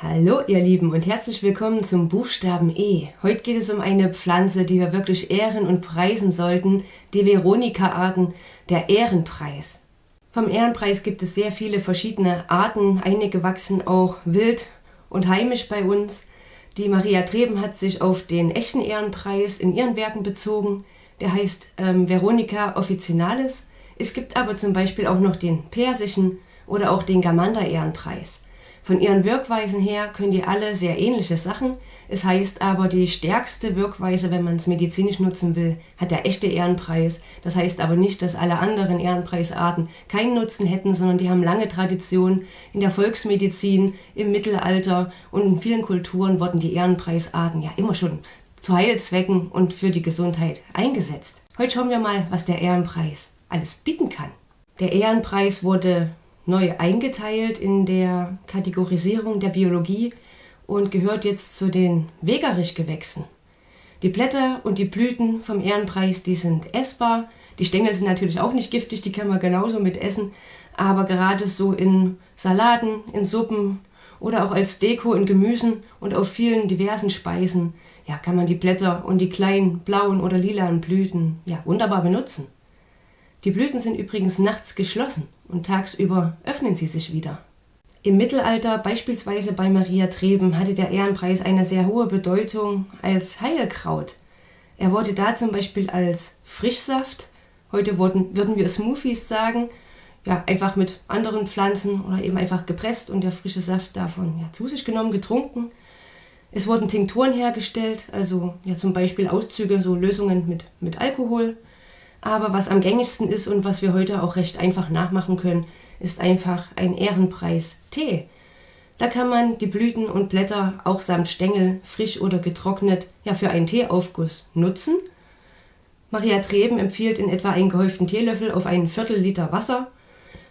Hallo ihr Lieben und herzlich willkommen zum Buchstaben E. Heute geht es um eine Pflanze, die wir wirklich ehren und preisen sollten, die Veronika-Arten, der Ehrenpreis. Vom Ehrenpreis gibt es sehr viele verschiedene Arten, einige wachsen auch wild und heimisch bei uns. Die Maria Treben hat sich auf den echten Ehrenpreis in ihren Werken bezogen, der heißt ähm, Veronica officinalis. Es gibt aber zum Beispiel auch noch den persischen oder auch den Gamander-Ehrenpreis. Von ihren Wirkweisen her können die alle sehr ähnliche Sachen. Es heißt aber, die stärkste Wirkweise, wenn man es medizinisch nutzen will, hat der echte Ehrenpreis. Das heißt aber nicht, dass alle anderen Ehrenpreisarten keinen Nutzen hätten, sondern die haben lange Tradition. In der Volksmedizin, im Mittelalter und in vielen Kulturen wurden die Ehrenpreisarten ja immer schon zu Heilzwecken und für die Gesundheit eingesetzt. Heute schauen wir mal, was der Ehrenpreis alles bieten kann. Der Ehrenpreis wurde neu eingeteilt in der Kategorisierung der Biologie und gehört jetzt zu den Wegerich-Gewächsen. Die Blätter und die Blüten vom Ehrenpreis, die sind essbar. Die Stängel sind natürlich auch nicht giftig, die kann man genauso mit essen. Aber gerade so in Salaten, in Suppen oder auch als Deko in Gemüsen und auf vielen diversen Speisen, ja, kann man die Blätter und die kleinen blauen oder lilanen Blüten ja wunderbar benutzen. Die Blüten sind übrigens nachts geschlossen und tagsüber öffnen sie sich wieder. Im Mittelalter, beispielsweise bei Maria Treben, hatte der Ehrenpreis eine sehr hohe Bedeutung als Heilkraut. Er wurde da zum Beispiel als Frischsaft, heute wurden, würden wir Smoothies sagen, ja, einfach mit anderen Pflanzen oder eben einfach gepresst und der frische Saft davon ja, zu sich genommen, getrunken. Es wurden Tinkturen hergestellt, also ja, zum Beispiel Auszüge, so Lösungen mit, mit Alkohol. Aber was am gängigsten ist und was wir heute auch recht einfach nachmachen können, ist einfach ein Ehrenpreis Tee. Da kann man die Blüten und Blätter auch samt Stängel, frisch oder getrocknet, ja für einen Teeaufguss nutzen. Maria Treben empfiehlt in etwa einen gehäuften Teelöffel auf einen Viertel Liter Wasser.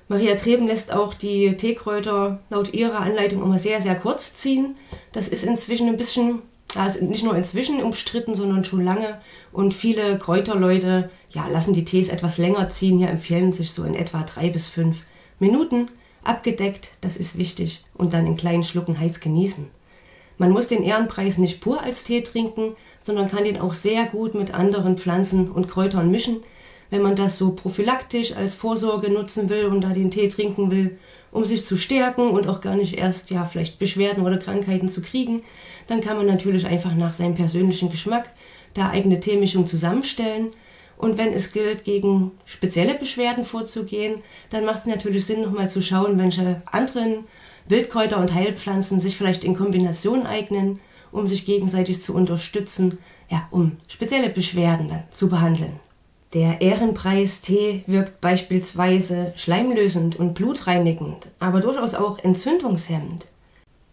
Maria Treben lässt auch die Teekräuter laut ihrer Anleitung immer sehr, sehr kurz ziehen. Das ist inzwischen ein bisschen ist nicht nur inzwischen umstritten, sondern schon lange. Und viele Kräuterleute ja, lassen die Tees etwas länger ziehen. Hier empfehlen sich so in etwa drei bis fünf Minuten abgedeckt. Das ist wichtig. Und dann in kleinen Schlucken heiß genießen. Man muss den Ehrenpreis nicht pur als Tee trinken, sondern kann den auch sehr gut mit anderen Pflanzen und Kräutern mischen. Wenn man das so prophylaktisch als Vorsorge nutzen will und da den Tee trinken will, um sich zu stärken und auch gar nicht erst ja vielleicht Beschwerden oder Krankheiten zu kriegen, dann kann man natürlich einfach nach seinem persönlichen Geschmack da eigene Teemischung zusammenstellen. Und wenn es gilt, gegen spezielle Beschwerden vorzugehen, dann macht es natürlich Sinn, nochmal zu schauen, welche anderen Wildkräuter und Heilpflanzen sich vielleicht in Kombination eignen, um sich gegenseitig zu unterstützen, ja, um spezielle Beschwerden dann zu behandeln. Der Ehrenpreis-Tee wirkt beispielsweise schleimlösend und blutreinigend, aber durchaus auch entzündungshemmend.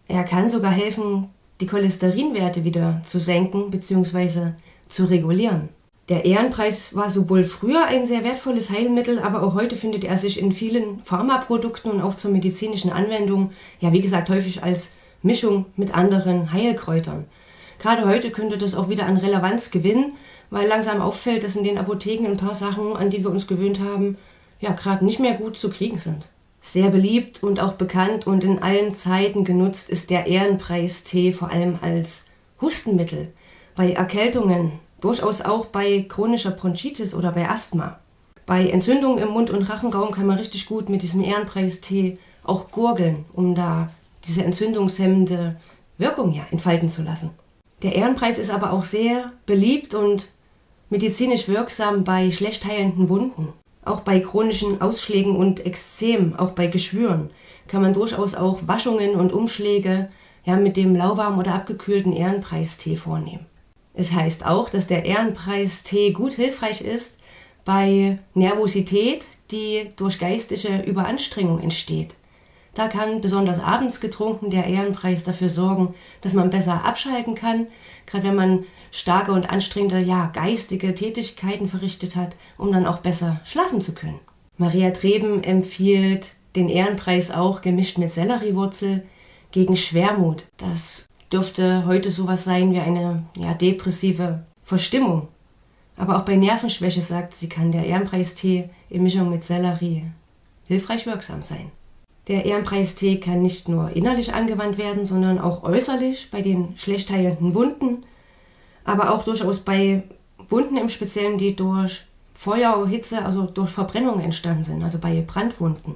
Er kann sogar helfen, die Cholesterinwerte wieder zu senken bzw. zu regulieren. Der Ehrenpreis war sowohl früher ein sehr wertvolles Heilmittel, aber auch heute findet er sich in vielen Pharmaprodukten und auch zur medizinischen Anwendung, ja wie gesagt häufig als Mischung mit anderen Heilkräutern. Gerade heute könnte das auch wieder an Relevanz gewinnen, weil langsam auffällt, dass in den Apotheken ein paar Sachen, an die wir uns gewöhnt haben, ja gerade nicht mehr gut zu kriegen sind. Sehr beliebt und auch bekannt und in allen Zeiten genutzt ist der Ehrenpreis-Tee vor allem als Hustenmittel, bei Erkältungen, durchaus auch bei chronischer Bronchitis oder bei Asthma. Bei Entzündungen im Mund- und Rachenraum kann man richtig gut mit diesem Ehrenpreis-Tee auch gurgeln, um da diese entzündungshemmende Wirkung ja entfalten zu lassen. Der Ehrenpreis ist aber auch sehr beliebt und medizinisch wirksam bei schlecht heilenden Wunden. Auch bei chronischen Ausschlägen und Exzem, auch bei Geschwüren, kann man durchaus auch Waschungen und Umschläge ja, mit dem lauwarm oder abgekühlten Ehrenpreistee vornehmen. Es heißt auch, dass der Ehrenpreistee gut hilfreich ist bei Nervosität, die durch geistige Überanstrengung entsteht. Da kann besonders abends getrunken der Ehrenpreis dafür sorgen, dass man besser abschalten kann, gerade wenn man starke und anstrengende, ja, geistige Tätigkeiten verrichtet hat, um dann auch besser schlafen zu können. Maria Treben empfiehlt den Ehrenpreis auch gemischt mit Selleriewurzel gegen Schwermut. Das dürfte heute sowas sein wie eine ja, depressive Verstimmung. Aber auch bei Nervenschwäche sagt sie, kann der Ehrenpreistee in Mischung mit Sellerie hilfreich wirksam sein. Der Ehrenpreistee kann nicht nur innerlich angewandt werden, sondern auch äußerlich bei den schlecht heilenden Wunden, aber auch durchaus bei Wunden im Speziellen, die durch Feuer, Hitze, also durch Verbrennung entstanden sind, also bei Brandwunden.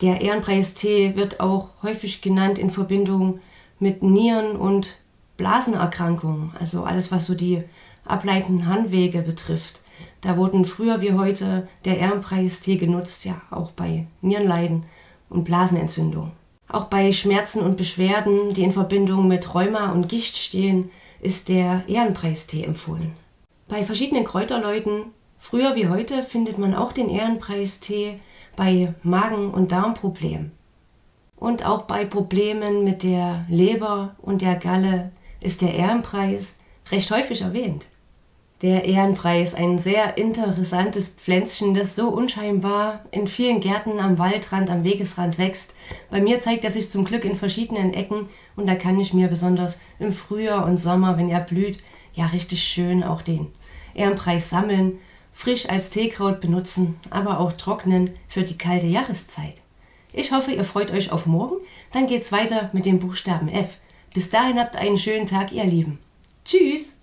Der Ehrenpreistee wird auch häufig genannt in Verbindung mit Nieren- und Blasenerkrankungen, also alles, was so die ableitenden Handwege betrifft. Da wurden früher wie heute der Ehrenpreistee genutzt, ja, auch bei Nierenleiden und Blasenentzündung. Auch bei Schmerzen und Beschwerden, die in Verbindung mit Rheuma und Gicht stehen, ist der Ehrenpreistee empfohlen. Bei verschiedenen Kräuterleuten, früher wie heute, findet man auch den Ehrenpreistee bei Magen- und Darmproblemen. Und auch bei Problemen mit der Leber und der Galle ist der Ehrenpreis recht häufig erwähnt. Der Ehrenpreis, ein sehr interessantes Pflänzchen, das so unscheinbar in vielen Gärten am Waldrand, am Wegesrand wächst. Bei mir zeigt er sich zum Glück in verschiedenen Ecken und da kann ich mir besonders im Frühjahr und Sommer, wenn er blüht, ja richtig schön auch den Ehrenpreis sammeln, frisch als Teekraut benutzen, aber auch trocknen für die kalte Jahreszeit. Ich hoffe, ihr freut euch auf morgen, dann geht's weiter mit dem Buchstaben F. Bis dahin habt einen schönen Tag, ihr Lieben. Tschüss!